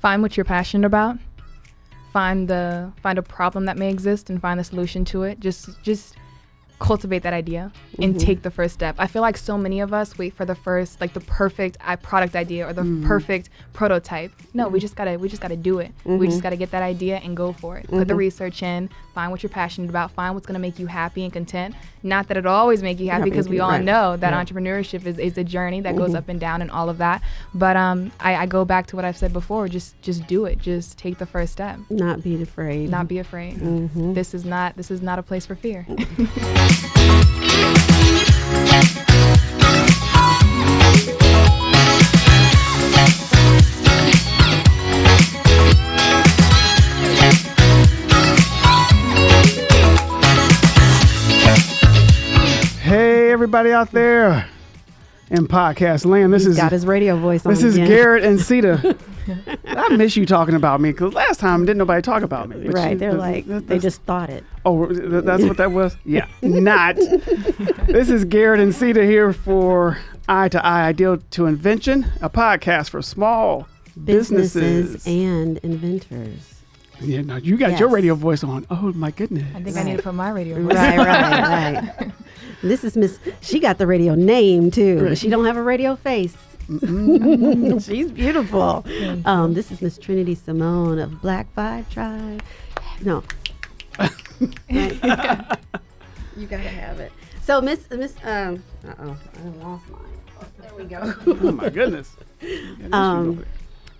find what you're passionate about. Find the find a problem that may exist and find the solution to it. Just just cultivate that idea and Mm-hmm. take the first step. I feel like so many of us wait for the first like the perfect product idea or the Mm-hmm. perfect prototype. No, we just got to we just got to do it. We Mm-hmm. just got to get that idea and go for it. Put the research in, find what you're passionate about, find what's going to make you happy and content. Not that it'll always make you happy Happy, because we all right. know that Yeah. entrepreneurship is, is a journey that Mm-hmm. goes up and down and all of that. But um I, I go back to what I've said before, just just do it. Just take the first step. Not be afraid. Not be afraid. Mm-hmm. This is not this is not a place for fear. Hey, everybody out there in podcast land. This He's is got his radio voice on this is again. Garrett and Sita. I miss you talking about me because last time didn't nobody talk about me. Right, you- they're like they just thought it. Oh, th- that's what that was? Yeah. Not. this is Garrett and Sita here for Eye to Eye Idea to Invention, a podcast for small Businesses, businesses. and inventors. Yeah, no, you got your radio voice on. Oh my goodness. I think I need to put my radio voice. Right, right, right. This is Miss. She got the radio name too, but she don't have a radio face. She's beautiful. Um, this is Miss Trinity Simone of Black Vibe Tribe. No. Right. you gotta have it. So Miss Miss um uh oh, I lost mine. There we go. Oh my goodness. Yeah, Um,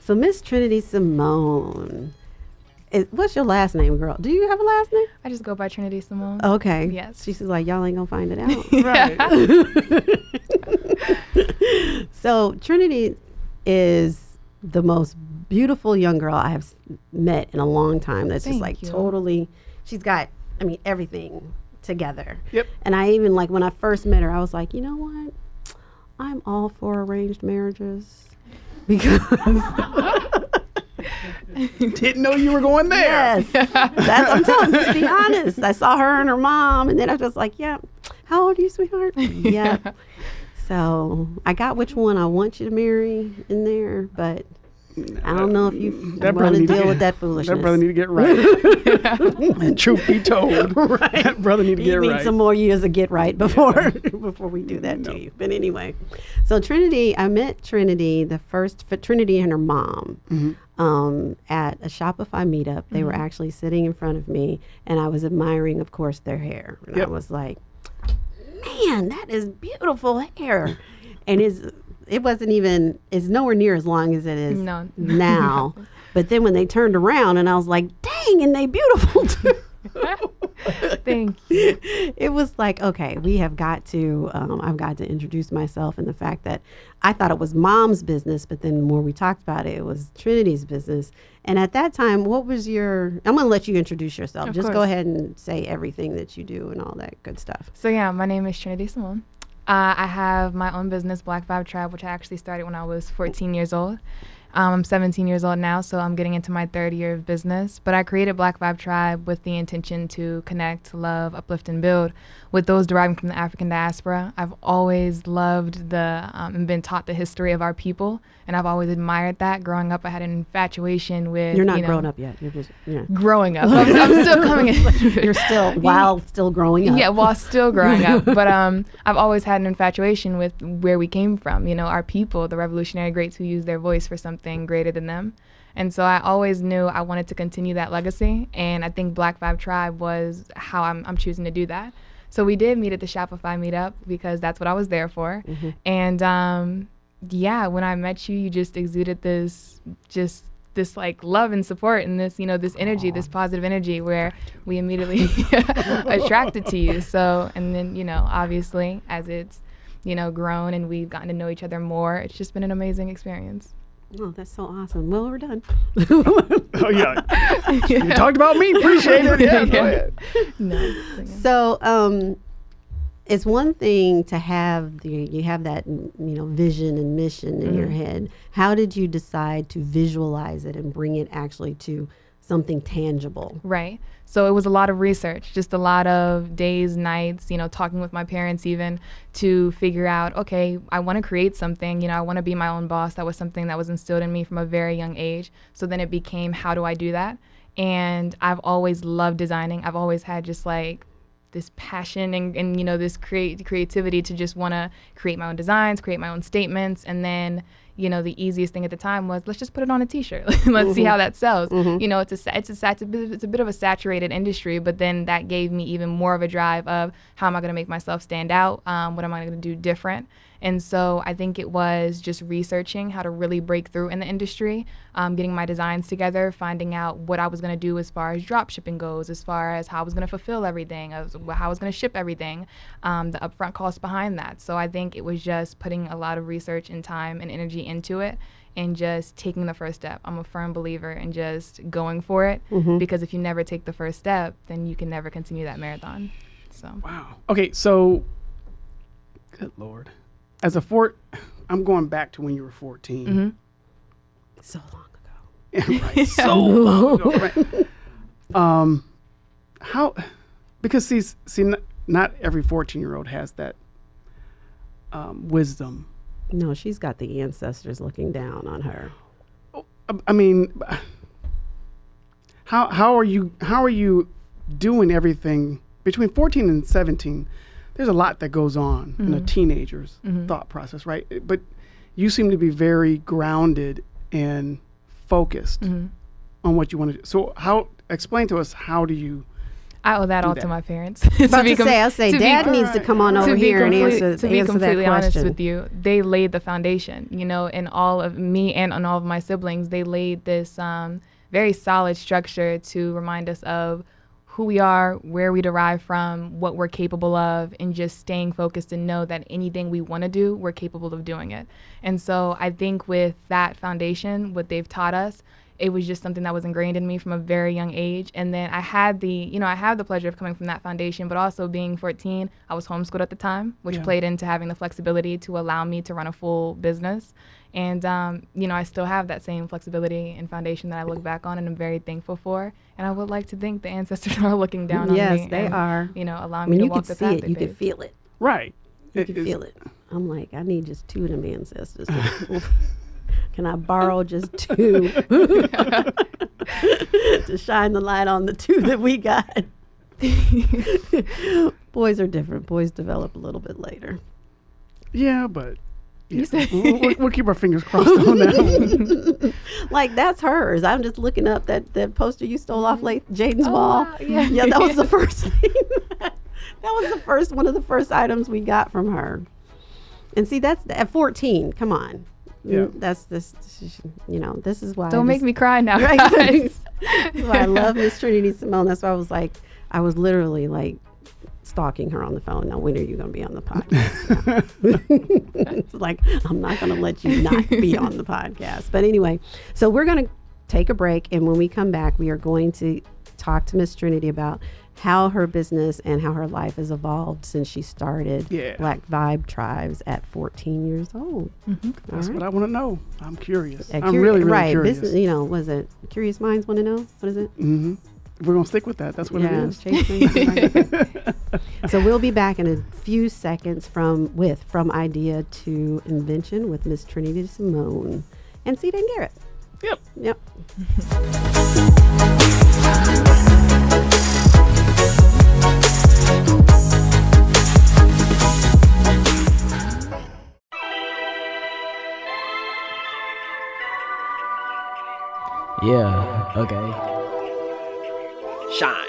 so Miss Trinity Simone. What's your last name, girl? Do you have a last name? I just go by Trinity Simone. Okay. Yes. She's like, y'all ain't gonna find it out. right. so Trinity is the most beautiful young girl I have met in a long time. That's just like you. totally. She's got, I mean, everything together. Yep. And I even like when I first met her, I was like, you know what? I'm all for arranged marriages because Didn't know you were going there. yes, that's I'm telling you. To be honest, I saw her and her mom, and then I was just like, yeah. How old are you, sweetheart? yeah. So I got which one I want you to marry in there, but I don't know if you That want to deal with that foolishness. That brother need to get right. and truth be told, that brother need to get right. you get need right. some more years of get right before before we do that No. to you. But anyway, so Trinity, I met Trinity the first for Trinity and her mom Mm-hmm. Um, at a Shopify meetup. They were actually sitting in front of me, and I was admiring, of course, their hair. And Yep. I was like, "Man, that is beautiful hair," and is it wasn't even it's nowhere near as long as it is No. now. But then when they turned around, and I was like, "Dang, and they beautiful too." Thank you. it was like, okay, we have got to, um, I've got to introduce myself and the fact that I thought it was mom's business, but then the more we talked about it, it was Trinity's business. And at that time, what was your, I'm going to let you introduce yourself. Of Just go ahead and say everything that you do and all that good stuff. So yeah, my name is Trinity Simone. Uh, I have my own business, Black Vibe Tribe, which I actually started when I was 14 years old. Um, I'm 17 years old now, so I'm getting into my third year of business. But I created Black Vibe Tribe with the intention to connect, love, uplift, and build with those deriving from the African diaspora. I've always loved the um, and been taught the history of our people, and I've always admired that. Growing up, I had an infatuation with. You're not you know, grown up yet. You're just, yeah. Growing up, I'm, I'm still coming in. You're still, while still growing up. Yeah, while still growing up. But um, I've always had an infatuation with where we came from. You know, our people, the revolutionary greats who used their voice for something greater than them. And so I always knew I wanted to continue that legacy. And I think Black Vibe Tribe was how I'm, I'm choosing to do that. So we did meet at the Shopify meetup because that's what I was there for. And um, yeah, when I met you, you just exuded this just this like love and support and this you know this energy this positive energy where we immediately attracted to you so and then you know obviously as it's you know grown and we've gotten to know each other more it's just been an amazing experience Oh, that's so awesome. Well, we're done. oh yeah. You talked about me. Appreciate it. Yeah, go Yeah. ahead. no so, um, it's one thing to have the you have that mm, you know vision and mission in your head. How did you decide to visualize it and bring it actually to something tangible. Right. So it was a lot of research, just a lot of days, nights, you know, talking with my parents even to figure out, okay, I want to create something, you know, I want to be my own boss. That was something that was instilled in me from a very young age. So then it became, how do I do that? And I've always loved designing. I've always had just like this passion and, and you know this create creativity to just want to create my own designs create my own statements and then you know the easiest thing at the time was let's just put it on a t-shirt let's mm-hmm. see how that sells mm-hmm. you know it's a it's a, it's a bit, it's a bit of a saturated industry but then that gave me even more of a drive of how am i going to make myself stand out um, what am i going to do different and so I think it was just researching how to really break through in the industry, um, getting my designs together, finding out what I was going to do as far as drop shipping goes, as far as how I was going to fulfill everything, as how I was going to ship everything, um, the upfront costs behind that. So I think it was just putting a lot of research and time and energy into it and just taking the first step. I'm a firm believer in just going for it mm-hmm. because if you never take the first step, then you can never continue that marathon. So Wow. Okay, so good lord as a fort, I'm going back to when you were 14. Mm-hmm. So long ago. right. So long ago. Right. Um, how? Because see, see, not, not every 14 year old has that um, wisdom. No, she's got the ancestors looking down on her. Oh, I mean, how how are you how are you doing everything between 14 and 17? There's a lot that goes on mm-hmm. in a mm-hmm. teenager's mm-hmm. thought process, right? But you seem to be very grounded and focused mm-hmm. on what you want to do. So, how explain to us how do you? I owe that all that? to my parents. About to, to say, I'll say, Dad be, needs right. to come on over here and answer, to be answer completely honest with you. They laid the foundation, you know, in all of me and on all of my siblings. They laid this um, very solid structure to remind us of who we are, where we derive from, what we're capable of, and just staying focused and know that anything we want to do, we're capable of doing it. And so I think with that foundation, what they've taught us, it was just something that was ingrained in me from a very young age. And then I had the, you know, I had the pleasure of coming from that foundation, but also being 14, I was homeschooled at the time, which yeah. played into having the flexibility to allow me to run a full business. And, um, you know, I still have that same flexibility and foundation that I look back on and I'm very thankful for. And I would like to think the ancestors are looking down yes, on me. Yes, they and, are. You know, allowing me to walk the path. You could see it. You could feel it. Right. You can feel it. I'm like, I need just two of them ancestors. Can I borrow just two to shine the light on the two that we got? Boys are different. Boys develop a little bit later. Yeah, but yeah. we'll, we'll, keep our fingers crossed on that. like that's hers. I'm just looking up that that poster you stole off late Jaden's oh, wall. Wow. Yeah. yeah, that was the first thing. that was the first one of the first items we got from her. And see, that's at 14. Come on. Yeah. That's this, you know, this is why. Don't make me cry now. Right? Guys. I love Miss Trinity Simone. That's why I was like, I was literally like stalking her on the phone. Now, when are you going to be on the podcast? it's like, I'm not going to let you not be on the podcast. But anyway, so we're going to take a break. And when we come back, we are going to talk to Miss Trinity about how her business and how her life has evolved since she started yeah. Black Vibe Tribes at 14 years old. Mm-hmm. That's right. what I want to know. I'm curious. I'm really, really right. curious. Business, you know, was it Curious Minds want to know? What is it? Mm-hmm. We're gonna stick with that. That's what yeah, it is. so we'll be back in a few seconds from with from idea to invention with Miss Trinity Simone and Sita and Garrett. Yep. Yep. Yeah, okay. Shine.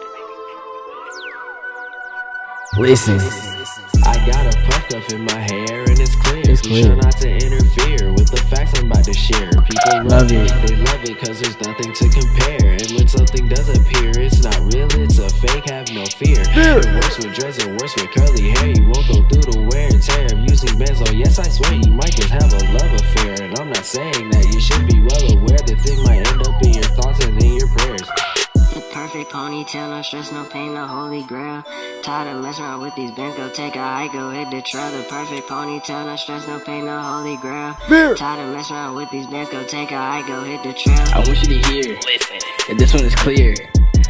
Listen. Got a puff up in my hair and it's clear. It's clear. Try not to interfere with the facts I'm about to share. People love, love it. it. They love it cause there's nothing to compare. And when something does appear, it's not real, it's a fake, have no fear. It works with dreads and worse with curly hair. You won't go through the wear and tear of using benzo. Oh, yes, I swear you might just have a love affair. And I'm not saying that you should be well aware the thing might end up in your thoughts and in your prayers. The perfect perfect ponytail, no stress, no pain, no holy grail. Tired of messing around with these bands, go take a hike, go hit the trail. The perfect ponytail, no stress, no pain, no holy grail. Tired of messing around with these bands, go take a hike, go hit the trail. I want you to hear, listen, that this one is clear.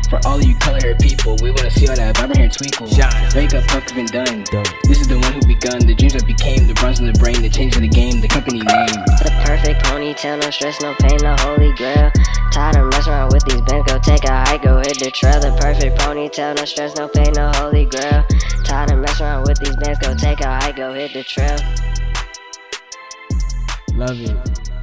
For all of you color hair people, we wanna see all that vibrant hair twinkle. Shine. Wake up, puff, been done. This is the one who begun, the dreams that became, the bronze in the brain, the change of the game, the company name. The perfect ponytail, no stress, no pain, no holy grail. Tired of messing around with these bands, go take a hike, go hit the trail. The perfect ponytail, no stress, no pain, no holy grail. Tired of messing around with these bands, go take a hike, go hit the trail. Love it.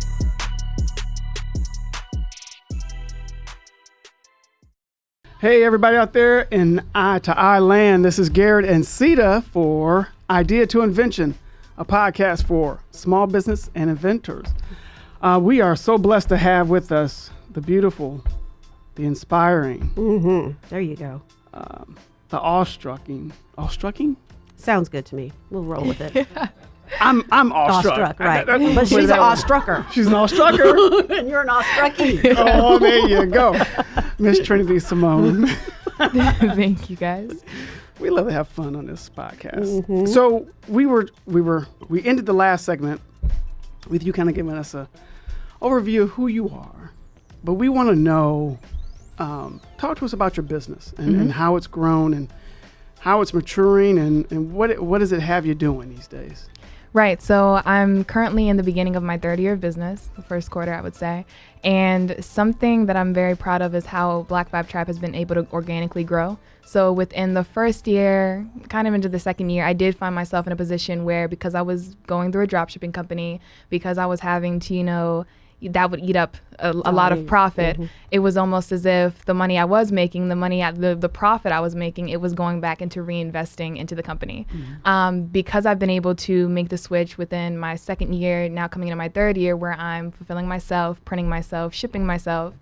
Hey, everybody out there in Eye to Eye land. This is Garrett and Sita for Idea to Invention, a podcast for small business and inventors. Uh, we are so blessed to have with us the beautiful, the inspiring, Mm-hmm. There you go. the awestrucking, awestrucking? Sounds good to me. We'll roll with it. I'm I'm awestruck. Awestruck, right? That- that- But she's an that awestrucker. She's an awestrucker. and you're an awestruckie. oh, there you go, Miss Trinity Simone. Thank you guys. we love to have fun on this podcast. So we were we were we ended the last segment with you kind of giving us a overview of who you are, but we want to know. Um, talk to us about your business and, and how it's grown and how it's maturing and, and what it, what does it have you doing these days? Right. So I'm currently in the beginning of my third year of business, the first quarter, I would say. And something that I'm very proud of is how Black Vibe Tribe has been able to organically grow. So within the first year, kind of into the second year, I did find myself in a position where because I was going through a dropshipping company, because I was having to, you know, that would eat up a, a lot of profit. It was almost as if the money I was making, the money, at the, the profit I was making, it was going back into reinvesting into the company. Um, because I've been able to make the switch within my second year, now coming into my third year, where I'm fulfilling myself, printing myself, shipping myself.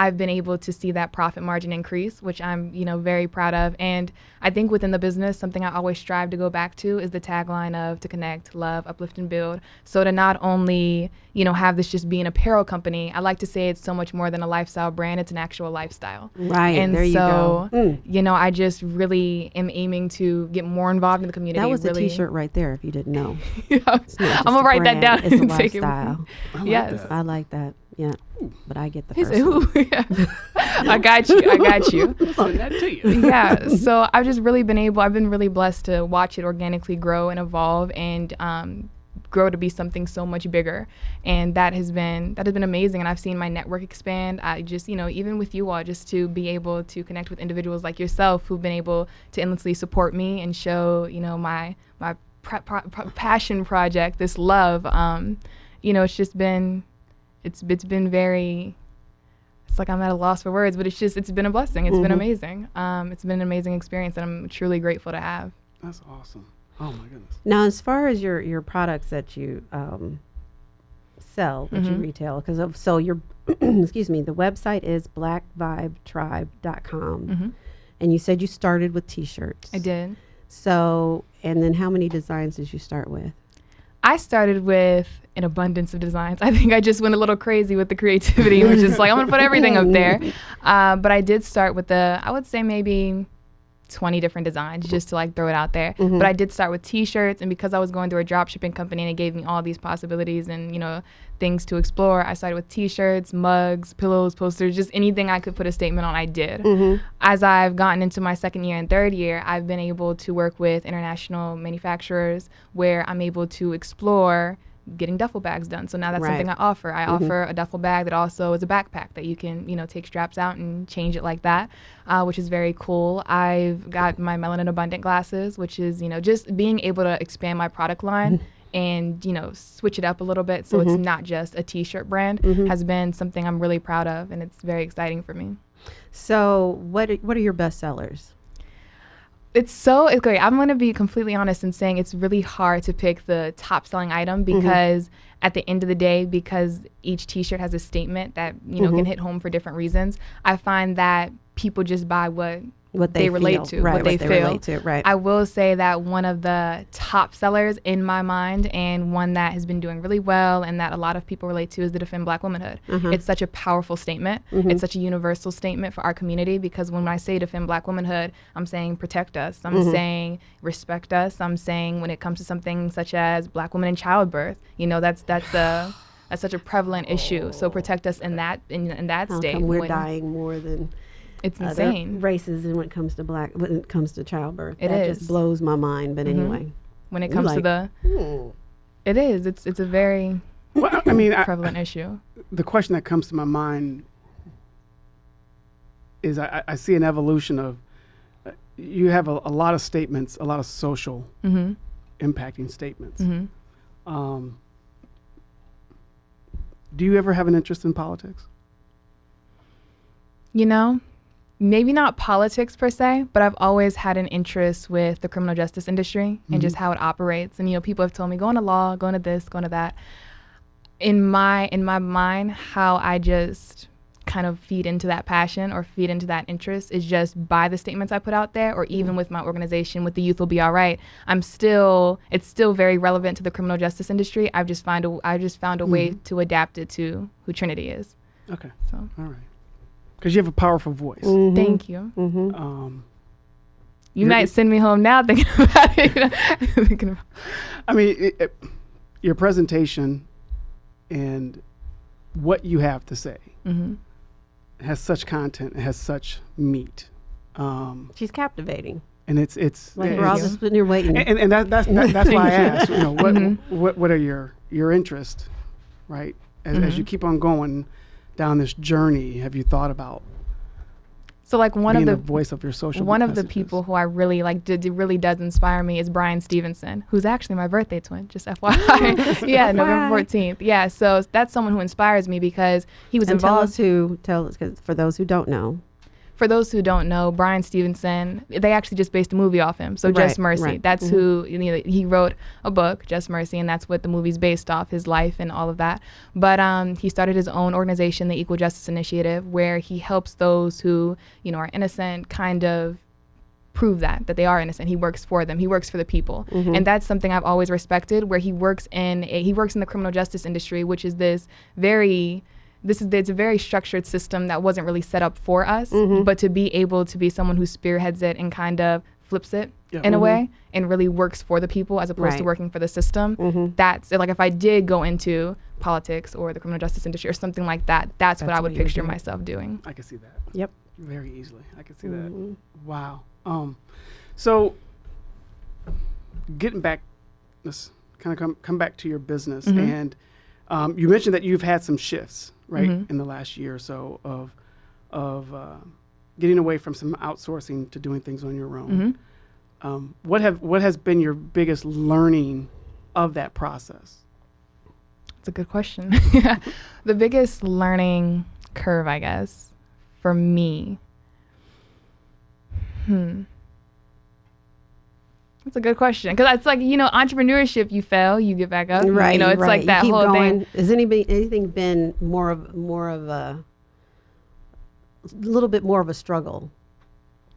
I've been able to see that profit margin increase, which I'm, you know, very proud of. And I think within the business, something I always strive to go back to is the tagline of to connect, love, uplift, and build. So to not only, you know, have this just be an apparel company, I like to say it's so much more than a lifestyle brand. It's an actual lifestyle. Right, And there you so, go. Mm. you know, I just really am aiming to get more involved in the community. That was really. a T-shirt right there. If you didn't know, Yeah. I'm gonna write that down it's a and take it. lifestyle. yes. I like that. Yeah, but I get the He first one. "Ooh, yeah. I got you. I got you. Send that to you. yeah. So I've just really been able. I've been really blessed to watch it organically grow and evolve and um, grow to be something so much bigger. And that has been that has been amazing. And I've seen my network expand. I just you know even with you all, just to be able to connect with individuals like yourself who've been able to endlessly support me and show you know my my pra- pra- pra- passion project, this love. Um, you know, it's just been it's it's been very it's like I'm at a loss for words, but it's just it's been a blessing. It's been amazing. Um, it's been an amazing experience that I'm truly grateful to have. That's awesome. Oh my goodness. Now, as far as your your products that you um, sell, that Mm-hmm. you retail, because of so your excuse me, the website is blackvibetribe.com, Mm-hmm. and you said you started with T-shirts. I did. So, and then how many designs did you start with? I started with an abundance of designs. I think I just went a little crazy with the creativity, which is like I'm gonna put everything up there. Uh, but I did start with the I would say maybe 20 different designs just to like throw it out there. Mm-hmm. But I did start with t-shirts and because I was going through a drop shipping company and it gave me all these possibilities and you know things to explore, I started with t-shirts, mugs, pillows, posters, just anything I could put a statement on I did. Mm-hmm. As I've gotten into my second year and third year, I've been able to work with international manufacturers where I'm able to explore getting duffel bags done. So now that's Right. something I offer. I mm-hmm. offer a duffel bag that also is a backpack that you can, you know, take straps out and change it like that, uh, which is very cool. I've got my melanin abundant glasses, which is, you know, just being able to expand my product line. And you know, switch it up a little bit so it's mm-hmm. not just a T-shirt brand mm-hmm. has been something I'm really proud of, and it's very exciting for me. So, what are, what are your best sellers? It's so it's great. I'm gonna be completely honest in saying it's really hard to pick the top selling item mm-hmm. because at the end of the day, because each T-shirt has a statement that you know can mm-hmm. hit home for different reasons. I find that people just buy what what they, they, relate feel. to, right, what they feel. relate to, right? I will say that one of the top sellers in my mind, and one that has been doing really well, and that a lot of people relate to, is the Defend Black Womanhood. Uh-huh. It's such a powerful statement. Mm-hmm. It's such a universal statement for our community because when I say defend Black womanhood, I'm saying protect us. I'm Mm-hmm. saying respect us. I'm saying when it comes to something such as Black women in childbirth, you know, that's that's a that's such a prevalent issue. So protect us in that in, in that How state. we're when dying more than It's other insane. races and when it comes to black when it comes to childbirth. It that is. just blows my mind. But anyway, when it comes like- to the it is. It's it's a very Well, I mean, I, prevalent issue. the question that comes to my mind is I, I see an evolution of uh, you have a, a lot of statements, a lot of social Mm-hmm. impacting statements. Mm-hmm. Um, do you ever have an interest in politics? You know, maybe not politics per se, but I've always had an interest with the criminal justice industry and just mm-hmm. how it operates. And you know, people have told me go into law, go into this, go into that. In my in my mind, how I just kind of feed into that passion or feed into that interest is just by the statements I put out there or even mm. with my organization with the youth will be all right. I'm still it's still very relevant to the criminal justice industry. I've just found a I just found a way mm-hmm. to adapt it to who Trinity is. Okay, So all right. Because you have a powerful voice. Mm-hmm. thank you. Um, You might send me home now thinking about it. You know, thinking about, I mean, it, it, your presentation and what you have to say Mhm. has such content, it has such meat, um, she's captivating. and it's it's Like it's- we're all you. just sitting here waiting. and, and that, that's that, that's why I asked. You know, what Mm-hmm. what what are your your interests, right? As, as Mm-hmm. you keep on going down this journey, have you thought about so like one being of the, the voice of your social? one of the people who I really like did, did- really does inspire me is Bryan Stevenson, who's actually my birthday twin. Just FYI. yeah, November fourteenth. Yeah, so that's someone who inspires me because he was and tell involved. us who tell us 'cause for those who don't know. For those who don't know, Bryan Stevenson, they actually just based a movie off him. So Right, Just Mercy. right. That's who you know, he wrote a book, Just Mercy, and that's what the movie's based off, his life and all of that. But um, he started his own organization, the Equal Justice Initiative, where he helps those who, you know, are innocent kind of prove that that they are innocent. He works for them. He works for the people, and that's something I've always respected. Where he works in a, he works in the criminal justice industry, which is this very this is it's a very structured system that wasn't really set up for us. But to be able to be someone who spearheads it and kind of flips it Yeah. in a way and really works for the people as opposed to working for the system. That's like if I did go into politics or the criminal justice industry or something like that, that's, what That's I would what you would picture do. myself doing. I can see that Yep. very easily. I can see Mm-hmm. that. Wow. Um, so getting back, let's kind of come come back to your business, Mm-hmm. and um, you mentioned that you've had some shifts, right, Mm-hmm. in the last year or so of of uh, getting away from some outsourcing to doing things on your own. Mm-hmm. Um, what have what has been your biggest learning of that process? It's a good question. the biggest learning curve, I guess, for me. Hmm. That's a good question because it's like you know entrepreneurship. You fail, you get back up. Right. You know, it's right. like that keep whole going. thing. Has anybody anything been more of more of a little bit more of a struggle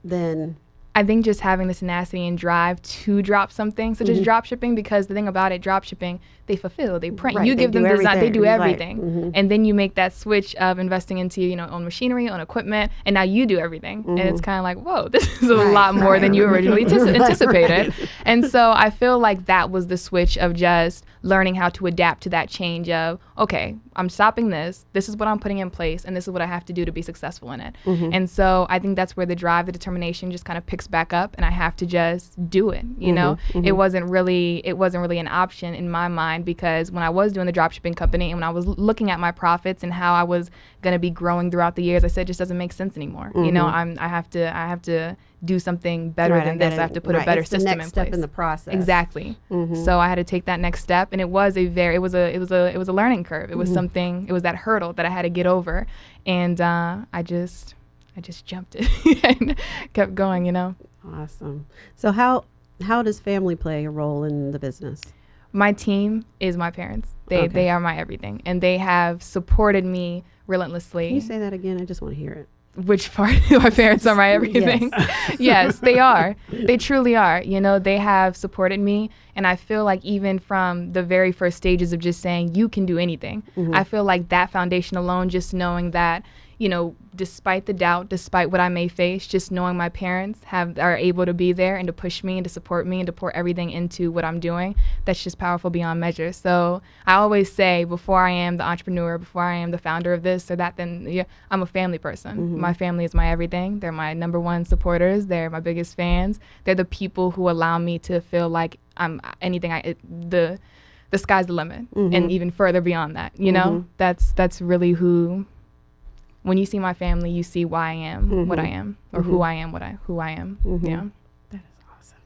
than I think just having the tenacity and drive to drop something, such Mm-hmm. as drop shipping, because the thing about it, drop shipping, they fulfill, they print. Right, you they give them design, they do everything, right, mhm. and then you make that switch of investing into you know own machinery, own equipment, and now you do everything, and it's kind of like whoa, this is a Mm-hmm. Right, lot more than you originally Right, anticipated. And so I feel like that was the switch of just learning how to adapt to that change of okay, I'm stopping this. This is what I'm putting in place, and this is what I have to do to be successful in it. Mm-hmm. And so I think that's where the drive, the determination, just kind of picks back up, and I have to just do it. You know, Mm-hmm, it wasn't really it wasn't really an option in my mind because when I was doing the dropshipping company and when I was looking at my profits and how I was going to be growing throughout the years, I said it just doesn't make sense anymore. You know, I'm I have to I have to do something better Mm-hmm. Right, than this. I have to put a better it's the system next in step place. in the process. Exactly. Mm-hmm. So I had to take that next step, and it was a very, it was a, it was a, it was a learning curve. It was Mm-hmm. something, it was that hurdle that I had to get over, and uh, I just, I just jumped it and kept going. You know, Awesome. So how how does family play a role in the business? my team is my parents. They, Okay. they are my everything, and they have supported me relentlessly. Can you say that again? I just want to hear it. which part my parents are my everything yes. yes. they are they truly are you know they have supported me and i feel like even from the very first stages of just saying you can do anything mm-hmm. i feel like that foundation alone just knowing that you know, despite the doubt, despite what I may face, just knowing my parents have are able to be there and to push me and to support me and to pour everything into what I'm doing, that's just powerful beyond measure. So I always say, before I am the entrepreneur, before I am the founder of this or that, then yeah, I'm a family person. Mm-hmm. My family is my everything. They're my number one supporters. They're my biggest fans. They're the people who allow me to feel like I'm anything I it, the the sky's the limit mm-hmm. and even further beyond that you know mm-hmm. that's that's really who when you see my family, you see why I am mm-hmm. what I am, or mm-hmm. who I am what I who I am. Mm-hmm. Yeah. That is awesome.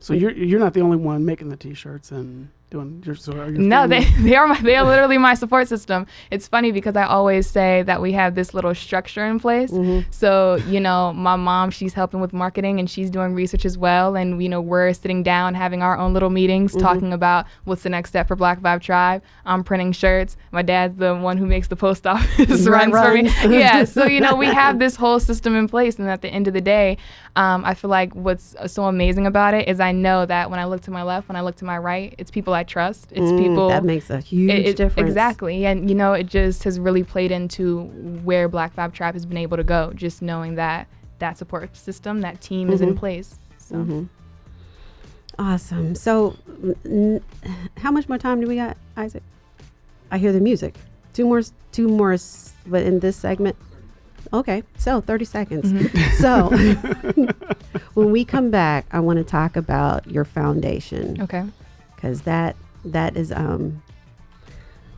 So you're you're not the only one making the t-shirts and doing your, so no they, they are my, they are literally my support system. It's funny because i always say that we have this little structure in place. Mm-hmm. so you know my mom she's helping with marketing and she's doing research as well. And you know we're sitting down having our own little meetings mm-hmm. talking about what's the next step for black vibe tribe. I'm printing shirts. My dad's the one who makes the post office runs for me. yeah so you know we have this whole system in place. And at the end of the day um, i feel like what's so amazing about it is i know that when i look to my left when i look to my right it's people i trust. It's mm, people that makes a huge it, it, difference. Exactly, and you know, it just has really played into where Black Vibe Tribe has been able to go. Just knowing that that support system, that team mm-hmm. is in mm-hmm. place. So. Mm-hmm. Awesome. So, n- how much more time do we got, Isaac? I hear the music. Two more, two more, but in this segment. Okay, so 30 seconds. Mm-hmm. So, when we come back, I want to talk about your foundation. Okay because that that is um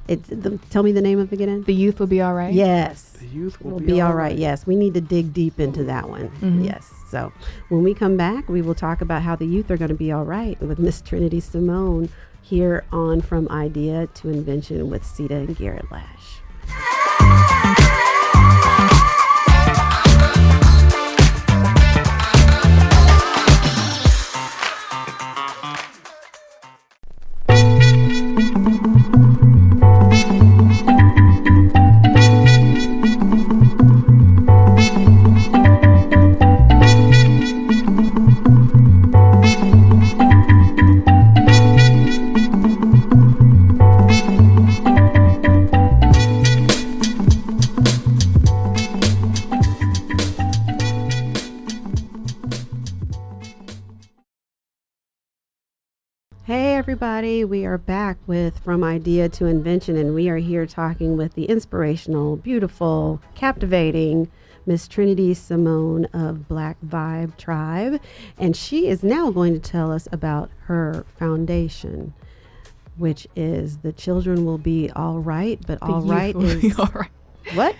it's the, tell me the name of it again the youth will be all right yes the youth will, will be, be, all right. right. yes we need to dig deep into that one mm-hmm. yes so when we come back we will talk about how the youth are going to be all right with miss trinity simone here on from idea to invention with sita and garrett lash everybody. We are back with From Idea to Invention, and we are here talking with the inspirational, beautiful, captivating Miss Trinity Simone of Black Vibe Tribe. And she is now going to tell us about her foundation, which is The Children Will Be All Right, but the All Right is. All right. What?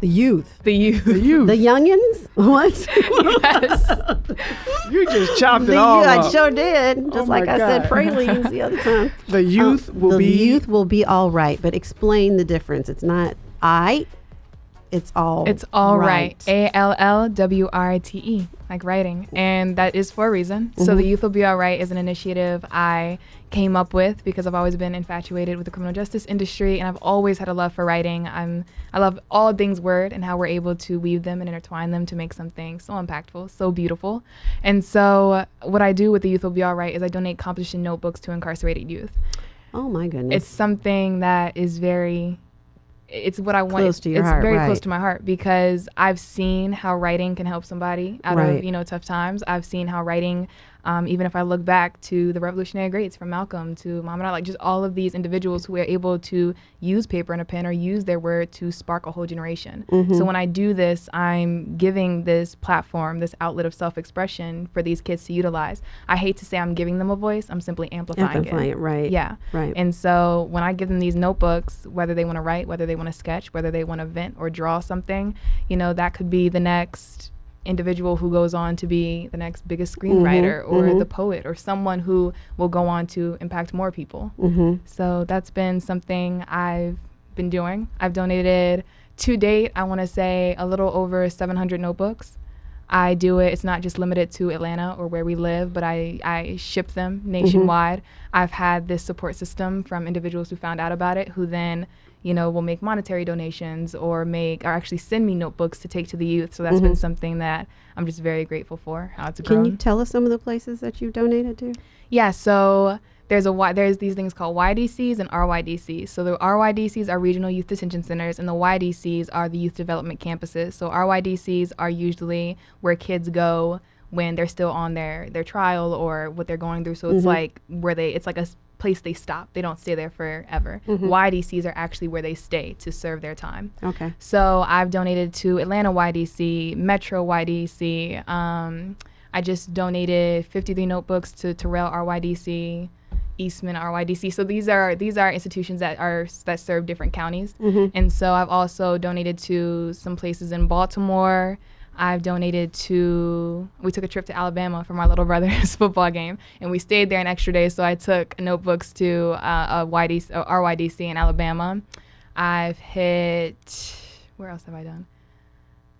The youth. The youth. The youth. The youngins? What? yes. you just chopped the it all I up. sure did. Oh just oh like I said pralines the other time. The youth um, will the be. The youth will be all right, but explain the difference. It's not I. It's all. It's all right. A L L W R T E, like writing, and that is for a reason. Mm-hmm. So the youth will be all right is an initiative I came up with because I've always been infatuated with the criminal justice industry and I've always had a love for writing. I'm I love all things word and how we're able to weave them and intertwine them to make something so impactful, so beautiful. And so what I do with the Youth Will Be Alright is I donate composition notebooks to incarcerated youth. Oh my goodness. It's something that is very it's what I want. Close to your it's heart, very right. close to my heart because I've seen how writing can help somebody out right. of you know tough times. I've seen how writing um, even if I look back to the revolutionary greats from Malcolm to Muhammad Ali, like just all of these individuals who were able to use paper and a pen or use their word to spark a whole generation. Mm-hmm. So when I do this, I'm giving this platform, this outlet of self-expression for these kids to utilize. I hate to say I'm giving them a voice. I'm simply amplifying, amplifying it. it. Right. Yeah. Right. And so when I give them these notebooks, whether they want to write, whether they want to sketch, whether they want to vent or draw something, you know, that could be the next individual who goes on to be the next biggest screenwriter mm-hmm, or mm-hmm. the poet or someone who will go on to impact more people. Mm-hmm. So that's been something I've been doing. I've donated to date, I want to say a little over 700 notebooks. I do it, it's not just limited to Atlanta or where we live, but I, I ship them mm-hmm. nationwide. I've had this support system from individuals who found out about it who then you know, will make monetary donations or make or actually send me notebooks to take to the youth. So that's mm-hmm. been something that I'm just very grateful for. How it's Can grown. you tell us some of the places that you've donated to? Yeah, so there's a there's these things called YDCs and RYDCs. So the RYDCs are regional youth detention centers, and the YDCs are the youth development campuses. So RYDCs are usually where kids go when they're still on their their trial or what they're going through. So it's mm-hmm. like where they it's like a place they stop. They don't stay there forever. YDCs are actually where they stay to serve their time. Okay. So I've donated to Atlanta YDC, Metro YDC. Um, I just donated 53 notebooks to Terrell RYDC, Eastman RYDC. So these are these are institutions that are that serve different counties. And so I've also donated to some places in Baltimore. I've donated to. We took a trip to Alabama for my little brother's football game, and we stayed there an extra day. So I took notebooks to uh, a YDC, uh, RYDC in Alabama. I've hit. Where else have I done?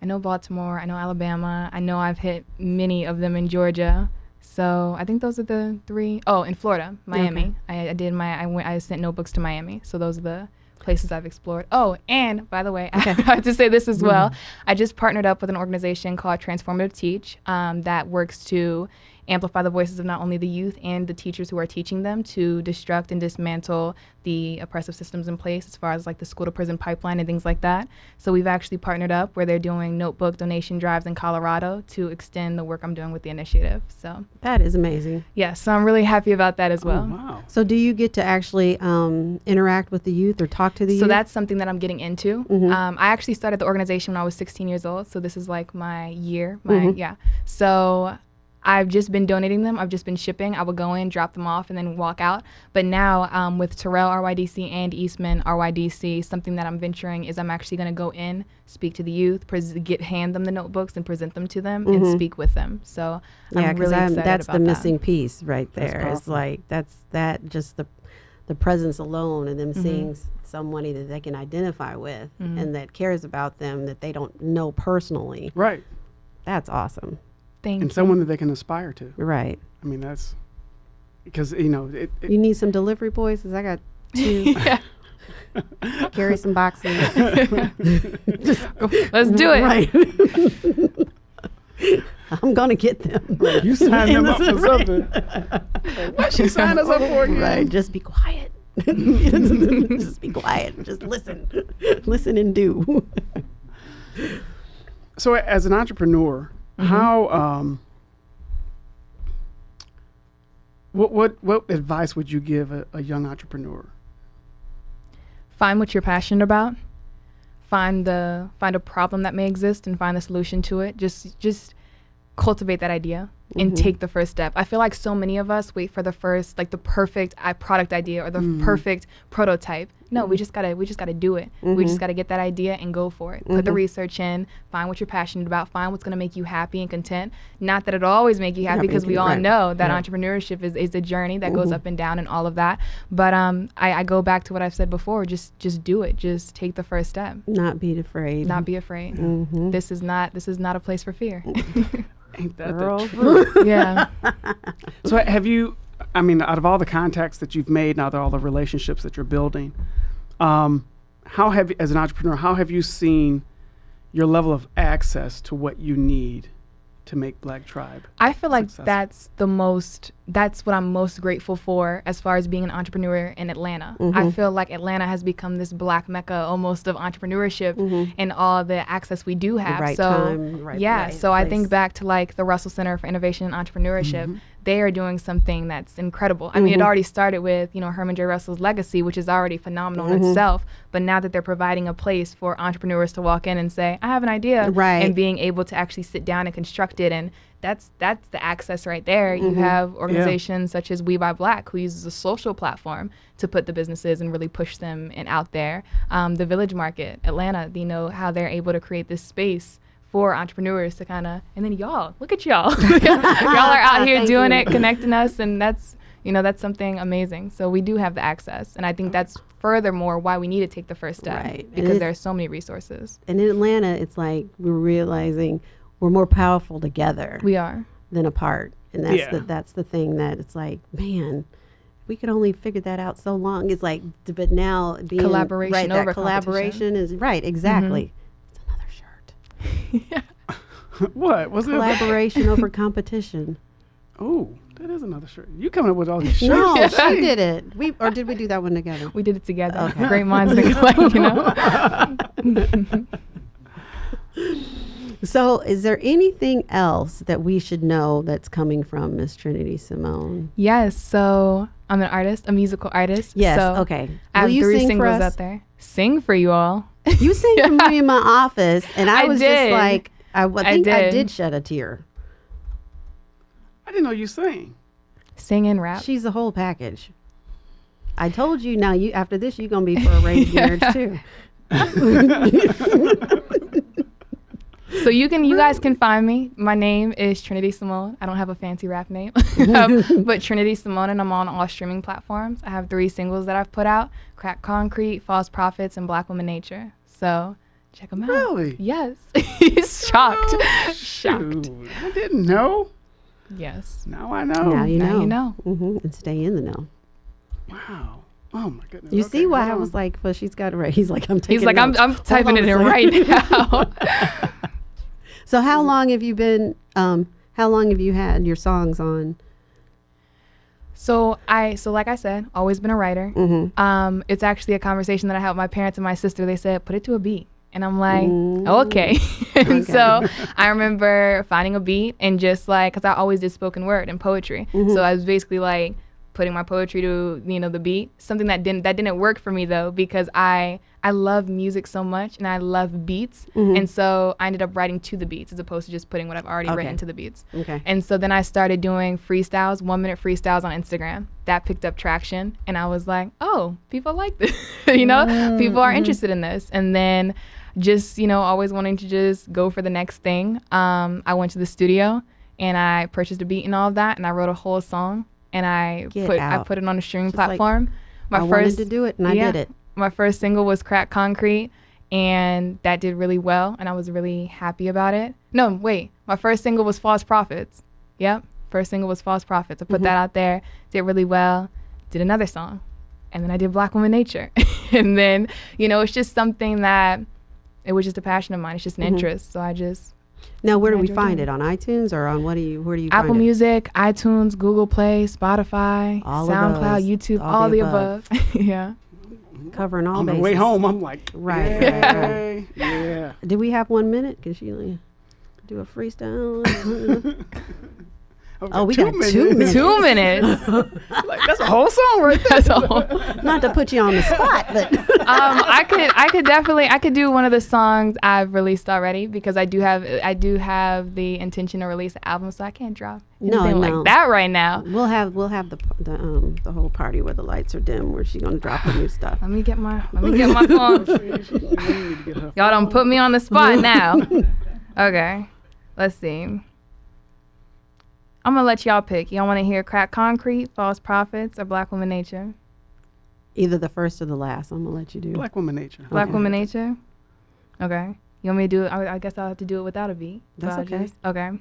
I know Baltimore. I know Alabama. I know I've hit many of them in Georgia. So I think those are the three. Oh, in Florida, Miami. I, I did my. I went. I sent notebooks to Miami. So those are the places I've explored. Oh, and by the way, I have to say this as well. I just partnered up with an organization called Transformative Teach um, that works to amplify the voices of not only the youth and the teachers who are teaching them to destruct and dismantle the oppressive systems in place as far as like the school to prison pipeline and things like that. So we've actually partnered up where they're doing notebook donation drives in Colorado to extend the work I'm doing with the initiative. So That is amazing. yeah, so I'm really happy about that as well. Oh, wow. So, do you get to actually um, interact with the youth or talk to the So youth? that's something that I'm getting into. Um, I actually started the organization when I was 16 years old. So this is like my year. My yeah. So I've just been donating them. I've just been shipping. I would go in, drop them off, and then walk out. But now um, with Terrell RYDC and Eastman RYDC, something that I'm venturing is I'm actually going to go in, speak to the youth, pres- get hand them the notebooks and present them to them, and speak with them. So yeah, I'm because really excited that's about the that. missing piece right there. It's like that's that just the the presence alone and Mm-hmm. them seeing s- somebody that they can identify with and that cares about them that they don't know personally. Right. That's awesome. Thank And you. someone that they can aspire to. Right. I mean, that's because, you know, it, it, You need some delivery boys because I got two. Carry some boxes. Let's do it. Right. I'm gonna get them. you signed them up for Right. something. what she signed us up for again? Right. Just be quiet. just be quiet. Just listen. Listen and do. So, as an entrepreneur, how um, what what what advice would you give a, a young entrepreneur? find what you're passionate about. Find the find a problem that may exist and find the solution to it. Just just cultivate that idea and mm-hmm. take the first step. I feel like so many of us wait for the first like the perfect uh, product idea or the mm-hmm. perfect prototype. No we mm-hmm. just gotta we just gotta do it. We just gotta get that idea and go for it. Put the research in find what you're passionate about find what's gonna make you happy and content. Not that it'll always make you happy because we all know that entrepreneurship is, is a journey that goes up and down and all of that. But um I, I go back to what i've said before just just do it. Just take the first step. Not be afraid. not be afraid. This is not this is not a place for fear Ain't that the truth? yeah So, have you? I mean, out of all the contacts that you've made, now that all the relationships that you're building, um, how have as an entrepreneur, how have you seen your level of access to what you need to make Black Tribe? I feel like successful. that's the most that's what I'm most grateful for as far as being an entrepreneur in Atlanta. I mm-hmm. feel like Atlanta has become this black mecca almost of entrepreneurship mm-hmm. and all the access we do have. right so time, right yeah, place- so I think back to like the Russell Center for Innovation and Entrepreneurship. Mm-hmm. They are doing something that's incredible. I mean, Mm-hmm. it already started with, you know, Herman J. Russell's legacy, which is already phenomenal Mm-hmm. in itself. But now that they're providing a place for entrepreneurs to walk in and say, I have an idea, Right. and being able to actually sit down and construct it and that's that's the access right there. You Mm-hmm. have organizations such as We Buy Black, who uses a social platform to put the businesses and really push them and out there. Um, the Village Market, Atlanta, you know how they're able to create this space for entrepreneurs to kind of, and then y'all, look at y'all, y'all are out here doing you. it, connecting us, and that's you know that's something amazing. So we do have the access, and I think that's furthermore why we need to take the first step Right. Because it's- there are so many resources. And in Atlanta, it's like we're realizing we're more powerful together We are. than apart, and that's Yeah. the that's the thing that it's like, man. we could only figure that out so long. It's like, but now being Collaboration right, over that collaboration is right. Exactly. It's another shirt. what was it? Collaboration over competition. Oh, that is another shirt. You coming up with all these shirts? No, she did it. We or did we do that one together? We did it together. Okay. Great minds think alike, you know. So, is there anything else that we should know that's coming from Miss Trinity Simone? Yes, so I'm an artist, a musical artist. Yes. So okay. I have Will you three sing for singles us? out there. Sing for you all. You sang for me in my office, and I, I was just did. like, I, w- I I think I did. did shed a tear. I didn't know you sang. Sing and rap. She's the whole package. I told you. Now you after this, you're gonna be for a arranged marriage too. So you can, you guys can find me. My name is Trinity Simone. I don't have a fancy rap name, um, but Trinity Simone, and I'm on all streaming platforms. I have three singles that I've put out: Crack Concrete, False Prophets, and Black Woman Nature. So check them out. Really? Yes. He's shocked. Oh, shocked. I didn't know. Yes. Now I know. now you now know. you know. hmm And stay in the know. Wow. Oh my goodness. You Okay, see why I was like, well, she's got it right. He's like, I'm taking. He's like, I'm. I'm typing it in right now. So how long have you been? Um, how long have you had your songs on? So I so like I said, always been a writer. Mm-hmm. Um, it's actually a conversation that I had with my parents and my sister. They said, put it to a beat. And I'm like, Mm. okay. and Okay. so I remember finding a beat and just like, because I always did spoken word and poetry. Mm-hmm. So I was basically like putting my poetry to, you know, the beat. Something that didn't, that didn't work for me though, because I, I love music so much and I love beats. Mm-hmm. And so I ended up writing to the beats as opposed to just putting what I've already Okay. written to the beats. Okay. And so then I started doing freestyles, one minute freestyles on Instagram. That picked up traction. And I was like, oh, people like this. you know, mm-hmm. people are mm-hmm. interested in this. And then just, you know, always wanting to just go for the next thing. Um, I went to the studio and I purchased a beat and all of that. And I wrote a whole song and I Get put I put it on a streaming Just like, platform. my I first wanted to do it, and I yeah. did it. My first single was Crack Concrete, and that did really well, and I was really happy about it. No, wait, my first single was False Prophets. Yep, first single was False Prophets. I put that mm-hmm. out there, did really well, did another song, and then I did Black Woman Nature, and then you know it's just something that it was just a passion of mine. It's just an mm-hmm. interest, so I just Now, where do we find doing it on iTunes or on what do you? Where do you Apple find it? Music, iTunes, Google Play, Spotify, All SoundCloud, those, YouTube, all all, the the above. yeah. Covering all On the way home, I'm like, Right, yay, right, yeah. Did we have one minute? Can she do a freestyle? I've Oh, we two got two minutes. Two minutes. Like, that's a whole song right there. That's all. Not to put you on the spot, but um, I could I could definitely I could do one of the songs I've released already because I do have I do have the intention to release an album, so I can't drop anything no. like that right now. we'll have we'll have the the um the whole party where the lights are dim, where she's gonna drop the new stuff. Let me get my let me get my phone. Y'all don't put me on the spot now. Okay, let's see. I'm gonna let y'all pick. Y'all want to hear Crack Concrete, False Prophets, or Black Woman Nature? Either the first or the last. I'm gonna let you do. Black woman nature. Black Okay. Woman Nature. Okay. You want me to do it? I, I guess I'll have to do it without a beat. That's but okay. just- okay.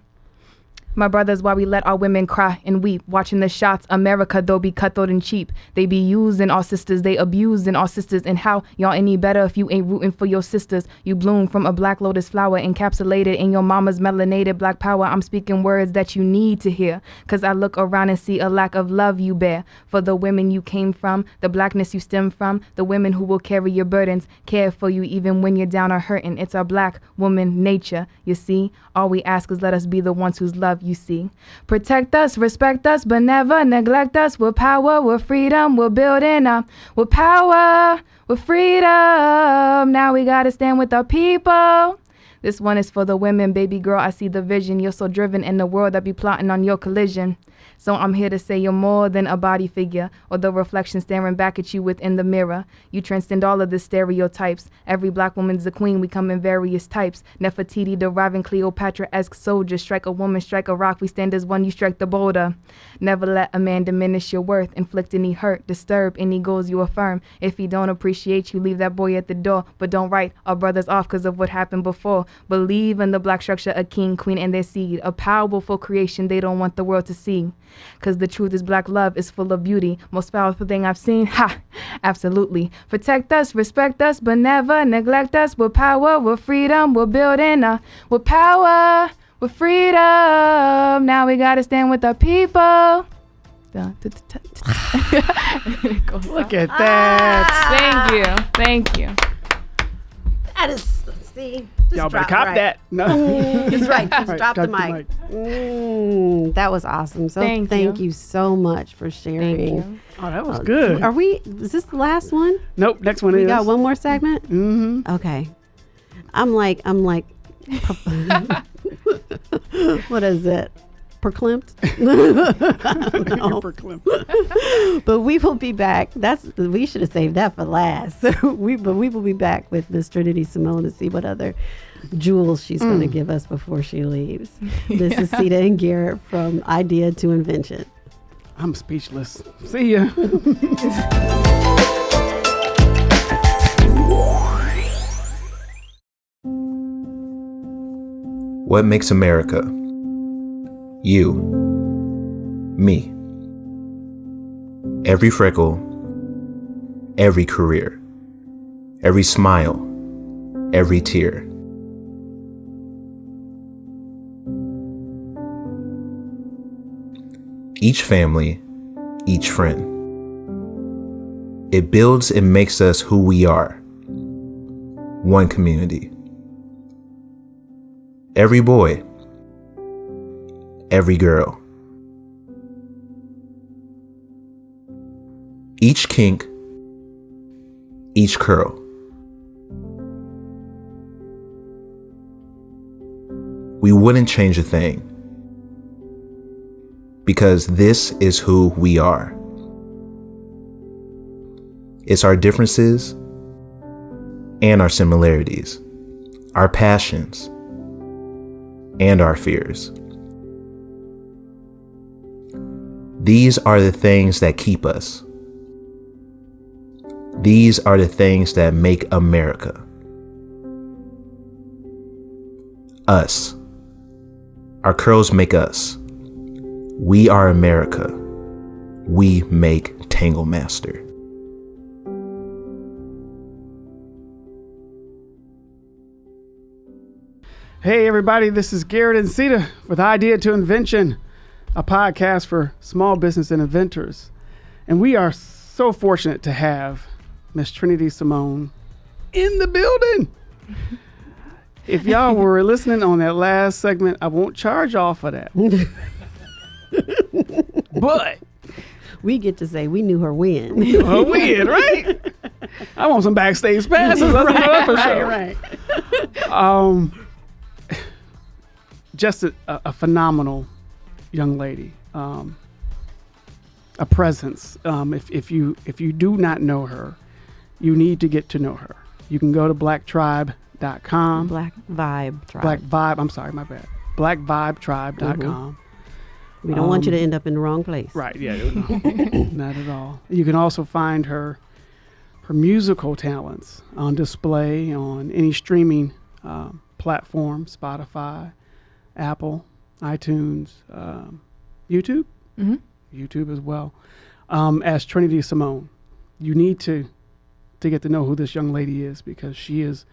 My brothers, why we let our women cry and weep, watching the shots. America, though, be cutthroat and cheap. They be using our sisters, they abusing our sisters. And how y'all any better if you ain't rooting for your sisters? You bloom from a black lotus flower encapsulated in your mama's melanated black power. I'm speaking words that you need to hear. Cause I look around and see a lack of love you bear for the women you came from, the blackness you stem from, the women who will carry your burdens, care for you even when you're down or hurting. It's our black woman nature, you see. All we ask is let us be the ones whose love you see. Protect us, respect us, but never neglect us. We're power, we're freedom, we're building up. We're power, we're freedom. Now we gotta stand with our people. This one is for the women, baby girl. I see the vision. You're so driven in the world that be plotting on your collision. So I'm here to say you're more than a body figure or the reflection staring back at you within the mirror. You transcend all of the stereotypes. Every black woman's a queen. We come in various types. Nefertiti deriving Cleopatra-esque soldiers. Strike a woman, strike a rock. We stand as one. You strike the boulder. Never let a man diminish your worth. Inflict any hurt, disturb any goals you affirm. If he don't appreciate you, leave that boy at the door. But don't write our brothers off because of what happened before. Believe in the black structure, a king, queen, and their seed. A powerful creation they don't want the world to see. Cause the truth is black love is full of beauty. Most powerful thing I've seen. Ha! Absolutely. Protect us, respect us, but never neglect us. With power, with freedom, we're building a with power, with freedom. Now we gotta stand with the people. Look at that. Ah. Thank you. Thank you. That is, see, just Y'all better drop cop right. that. No. That's right. Just Right, drop the drop the mic. Mm, that was awesome. So thank, Thank you. you. so much for sharing. Thank you. Oh, that was good. Are we? Is this the last one? Nope. Next one We is. got one more segment. Mm-hmm. Okay. I'm like, I'm like, what is it? Perklimped? No. but we will be back. That's we should have saved that for last. we but we will be back with Miss Trinity Simone to see what other jewels she's going to mm. give us before she leaves. This is Sita and Garrett from Idea to Invention. I'm speechless. See ya. What makes America? You. Me. Every freckle, every career, every smile, every tear. Each family, each friend. It builds and makes us who we are. One community. Every boy, every girl. Each kink, each curl. We wouldn't change a thing because this is who we are. It's our differences and our similarities, our passions and our fears. These are the things that keep us. These are the things that make America. Us. Our curls make us. We are America. We make Tangle Master. Hey, everybody, this is Garrett and Sita with Idea to Invention, a podcast for small business and inventors. And we are so fortunate to have Miss Trinity Simone in the building. If y'all were listening on that last segment, I won't charge off for that. but We get to say we knew her when. a win, right? I want some backstage passes. Let's do that for sure. right. um, just a a phenomenal young lady. Um, a presence. Um, if, if you if you do not know her, you need to get to know her. You can go to blacktribe.com. Black Vibe Tribe. Black Vibe. I'm sorry, my bad. Blackvibetribe.com. we don't want you to um, end up in the wrong place. Right. Yeah. no, not at all. You can also find her her musical talents on display on any streaming um, platform: Spotify, Apple, iTunes, um, YouTube, hmm YouTube as well. Um, as Trinity Simone, you need to to get to know who this young lady is because she is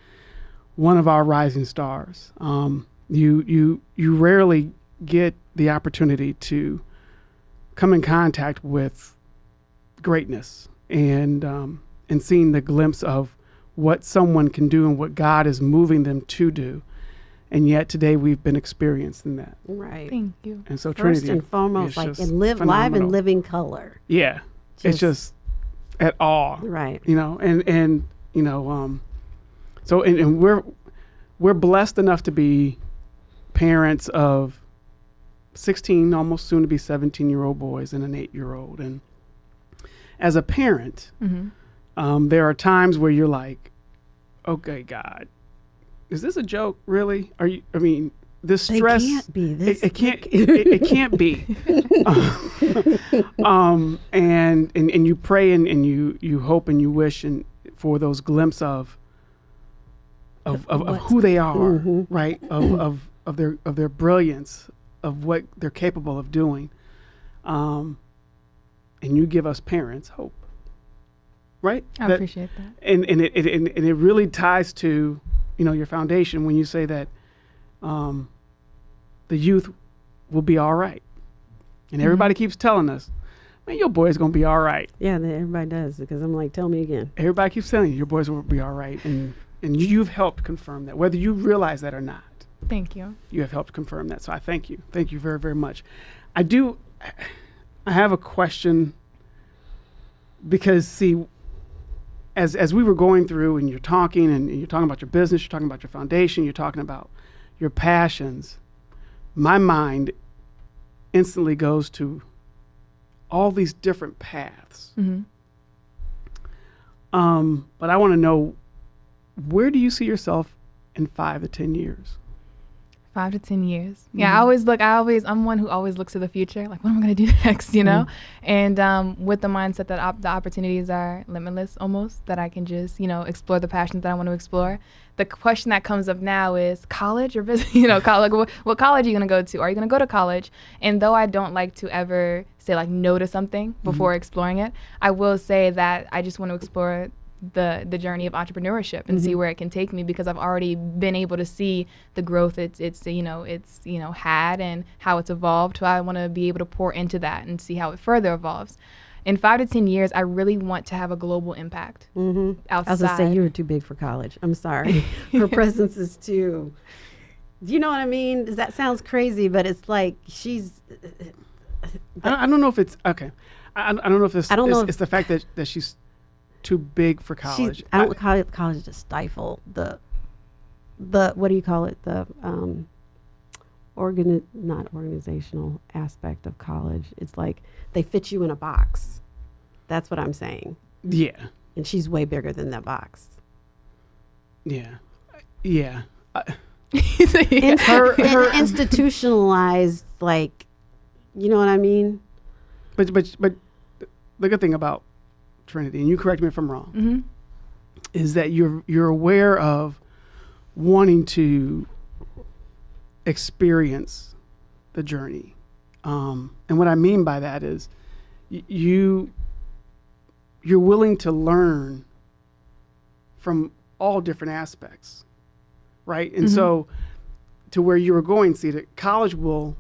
one of our rising stars. Um, you you you rarely get the opportunity to come in contact with greatness and um, and seeing the glimpse of what someone can do and what God is moving them to do. And yet today we've been experiencing that. Right. Thank you. And so First Trinity and foremost, like and live live phenomenal. and living color. Yeah. it's Just- just at all. Right. You know and and you know um so and, and we're we're blessed enough to be parents of 16 almost soon to be 17 year old boys and an 8 year old and as a parent hmm um, there are times where you're like okay god is this a joke really are you i mean this stress can't be this. it, it can't it, it can't be um and, and and you pray and, and you you hope and you wish and for those glimpses of of, of, of who they are, Mhm. right? Of, of of their of their brilliance, of what they're capable of doing. Um, and you give us parents hope, right? I That- appreciate that. and and it, it and, and it really ties to you know your foundation when you say that um, the youth will be all right, and everybody keeps telling us, man, your boy's gonna be all right. Yeah, that everybody does because I'm like, tell me again. Everybody keeps telling you your boys will be all right, and and you've helped confirm that, whether you realize that or not. Thank you. You have helped confirm that, so I thank you. Thank you very very much. I do. I have a question because see as as we were going through and you're talking and you're talking about your business, you're talking about your foundation, you're talking about your passions, my mind instantly goes to all these different paths. hmm Um, but I want to know where do you see yourself in five to ten years? Five to ten years. Yeah, I mm-hmm. always look. I always. I'm one who always looks to the future. Like, what am I gonna do next? You know. Mm-hmm. And um, with the mindset that op- the opportunities are limitless, almost that I can just you know explore the passions that I want to explore. The question that comes up now is college or business. You know, college. What, what college are you gonna go to? Are you gonna go to college? And though I don't like to ever say like no to something mm-hmm. before exploring it, I will say that I just want to explore the the journey of entrepreneurship and see where it can take me because I've already been able to see the growth it's it's you know it's you know had and how it's evolved. So I want to be able to pour into that and see how it further evolves. In five to ten years, I really want to have a global impact Mm-hmm. I outside. was gonna say you were too big for college. I'm sorry. Her presence is too. Do you know what I mean? That sounds crazy, but it's like she's. I don't, I don't know if it's okay. I, I don't know if this. I don't it's, know if- it's the fact that, that she's too big for college. She's, I don't call it college to stifle the, the what do you call it? The um, organ not organizational aspect of college. It's like they fit you in a box. That's what I'm saying. yeah, And she's way bigger than that box. yeah, yeah. I- In- Her- in- her- institutionalized, like, you know what I mean? But but but the good thing about Trinity, and you correct me if I'm wrong, hmm is that you're you're aware of wanting to experience the journey. Um, and what I mean by that is y- you you're willing to learn from all different aspects, right? And so to where you were going, see that college will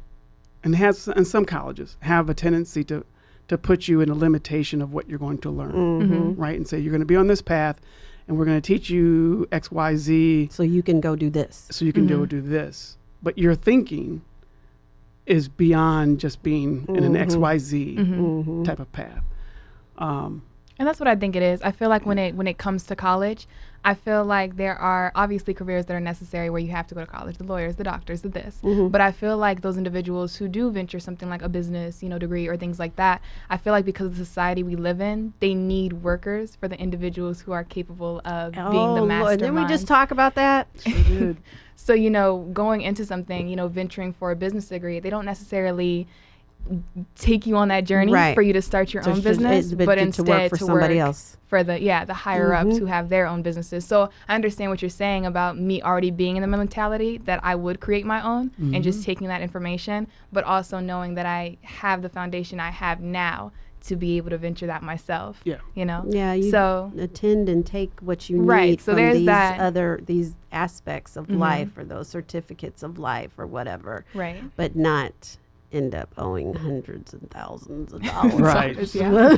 and has and some colleges have a tendency to to put you in a limitation of what you're going to learn, Mm-hmm. right? And say you're going to be on this path, and we're going to teach you X, Y, Z, So you can go do this. so you can do do this. But your thinking is beyond just being in an X, Y, Z Mm-hmm. type of path. Um, And that's what I think it is. I feel like when mm. it when it comes to college, I feel like there are obviously careers that are necessary where you have to go to college, the lawyers, the doctors, the this. Mm-hmm. But I feel like those individuals who do venture something like a business, you know, degree or things like that, I feel like because of the society we live in, they need workers for the individuals who are capable of being the Oh, mastermind. Lord, didn't we just talk about that? So, you know, going into something, you know, venturing for a business degree, they don't necessarily take you on that journey Right. for you to start your So own it's just- business, it's but, to- to instead work for somebody work else. for the yeah the higher ups who have their own businesses. So I understand what you're saying about me already being in the mentality that I would create my own and just taking that information, but also knowing that I have the foundation I have now to be able to venture that myself. Yeah. you know. Yeah, you So attend and take what you need Right, need so from there's these that. other these aspects of Mhm. life or those certificates of life or whatever, right. but not end up owing hundreds and thousands of dollars. Right. Yeah.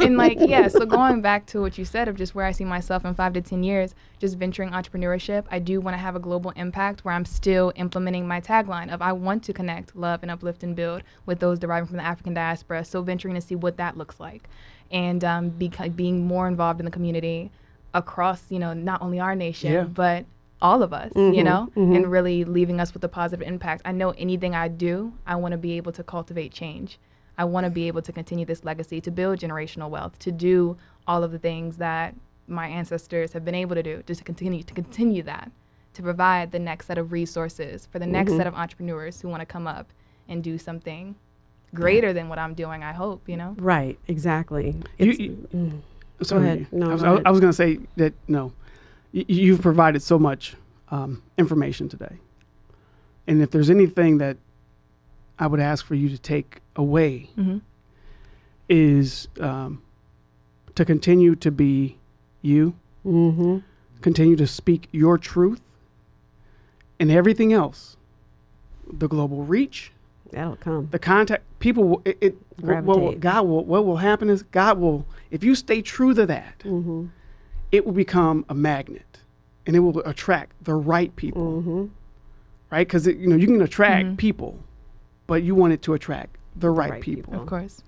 and like yeah so going back to what you said of just where i see myself in five to ten years just venturing entrepreneurship i do want to have a global impact where i'm still implementing my tagline of i want to connect love and uplift and build with those deriving from the african diaspora so venturing to see what that looks like and um, beca- being more involved in the community across you know not only our nation Yeah. but all of us you mm-hmm, know mm-hmm. and really leaving us with a positive impact i know anything i do i want to be able to cultivate change I want to be able to continue this legacy, to build generational wealth, to do all of the things that my ancestors have been able to do, just to continue to continue that, to provide the next set of resources for the next mm-hmm. set of entrepreneurs who want to come up and do something greater than what I'm doing. I hope, you know. Right, exactly. You- It's- you- mm. Sorry. ahead. No, I was, go I, ahead. I was going to say that no, y- you've provided so much um, information today. And if there's anything that I would ask for you to take away, Mm-hmm. is um, to continue to be you, Mm-hmm. continue to speak your truth, and everything else the global reach, That'll come. the contact people will it, it what, what will, god will what will happen is god will if you stay true to that Mm-hmm. It will become a magnet and it will attract the right people Mm-hmm. right because you know you can attract people but you want it to attract the right, right people. people. Of course.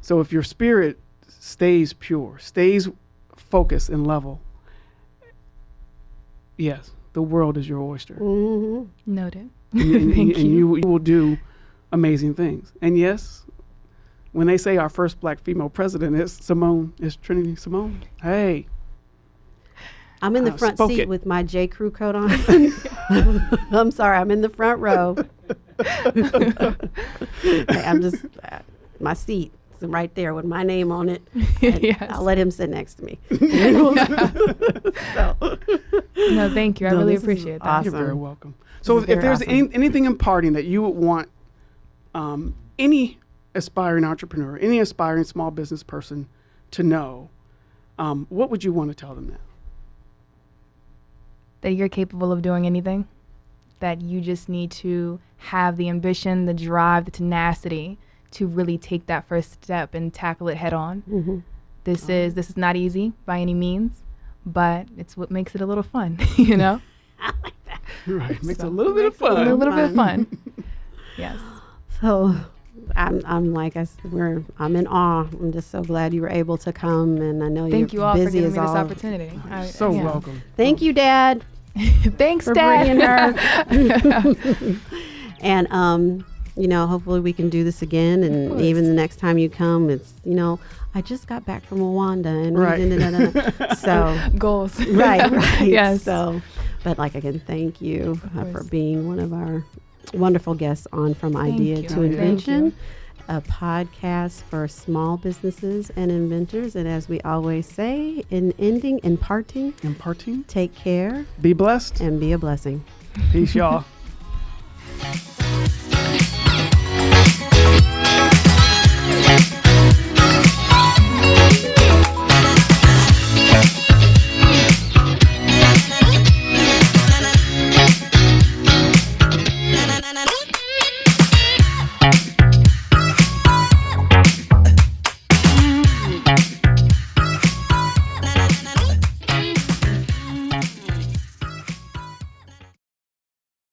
so if your spirit stays pure stays focused and level yes the world is your oyster Mm-hmm. Noted. and, and- Thank and you. you will do amazing things. And yes, when they say our first black female president is Simone, is Trinity Simone. Hey, I'm in the Uh, front seat it. with my J. Crew coat on. I'm sorry, I'm in the front row. Hey, I'm just uh, my seat is right there with my name on it. and Yes. I'll let him sit next to me. so, No, thank you. I No, really appreciate that. awesome. you're very welcome. So if, if there's awesome. any, anything imparting that you would want um, any aspiring entrepreneur, any aspiring small business person to know, um, what would you want to tell them now? That you're capable of doing anything. That you just need to have the ambition, the drive, the tenacity to really take that first step and tackle it head on. Mm-hmm. This is this is not easy by any means, but it's what makes it a little fun, you know? i Right, makes it a little bit of fun. a fun. little bit of fun. yes. so I'm, I'm like I s- we're I'm in awe. I'm just so glad you were able to come, and I know Thank you're you all for busy giving as me this all. opportunity. I- So yeah. welcome. Thank you, Dad. Thanks, for Dad. bringing her. and um, you know, hopefully we can do this again. And even the next time you come, it's you know, I just got back from Rwanda, and Right. da, da, da, so Goals. right, right. Yes. So, but like again, thank you uh, for being one of our wonderful guests on From Idea to Invention a podcast for small businesses and inventors. And as we always say, in ending, in parting, in parting, take care, be blessed, and be a blessing. Peace, y'all.